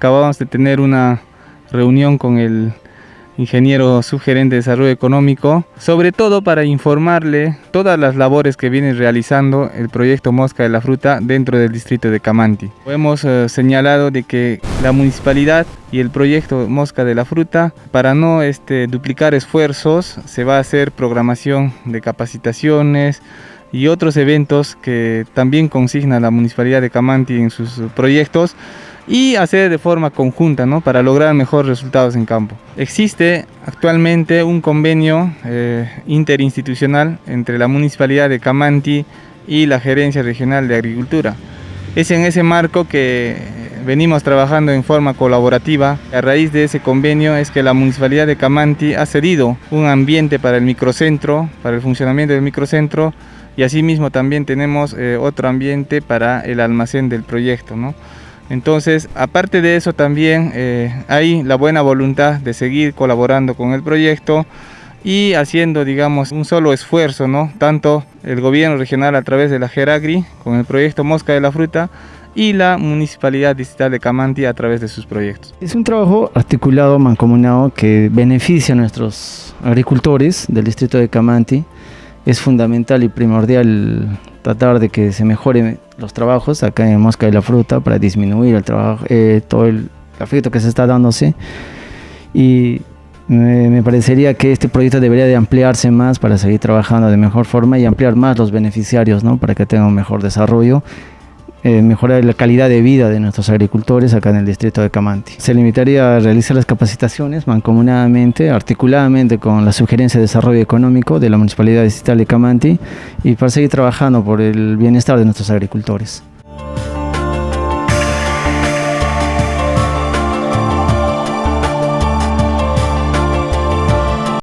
acabamos de tener una reunión con el ingeniero subgerente de desarrollo económico, sobre todo para informarle todas las labores que viene realizando el proyecto Mosca de la Fruta dentro del distrito de Camanti. Hemos eh, señalado de que la municipalidad y el proyecto Mosca de la Fruta, para no este, duplicar esfuerzos, se va a hacer programación de capacitaciones, y otros eventos que también consigna la Municipalidad de Camanti en sus proyectos y hacer de forma conjunta ¿no? para lograr mejores resultados en campo. Existe actualmente un convenio eh, interinstitucional entre la Municipalidad de Camanti y la Gerencia Regional de Agricultura. Es en ese marco que venimos trabajando en forma colaborativa. A raíz de ese convenio es que la Municipalidad de Camanti ha cedido un ambiente para el microcentro, para el funcionamiento del microcentro y asimismo también tenemos eh, otro ambiente para el almacén del proyecto. ¿no? Entonces, aparte de eso también eh, hay la buena voluntad de seguir colaborando con el proyecto y haciendo, digamos, un solo esfuerzo, ¿no? Tanto el gobierno regional a través de la Geragri con el proyecto Mosca de la Fruta y la Municipalidad Distrital de Camanti a través de sus proyectos. Es un trabajo articulado, mancomunado, que beneficia a nuestros agricultores del distrito de Camanti. Es fundamental y primordial tratar de que se mejoren los trabajos acá en Mosca de la Fruta para disminuir el trabajo, eh, todo el efecto que se está dándose. Y me, parecería que este proyecto debería de ampliarse más para seguir trabajando de mejor forma y ampliar más los beneficiarios, ¿no? para que tengan un mejor desarrollo eh, mejorar la calidad de vida de nuestros agricultores acá en el distrito de Camanti. Se limitaría a realizar las capacitaciones mancomunadamente, articuladamente con la Sugerencia de Desarrollo Económico de la Municipalidad Distrital de Camanti y para seguir trabajando por el bienestar de nuestros agricultores.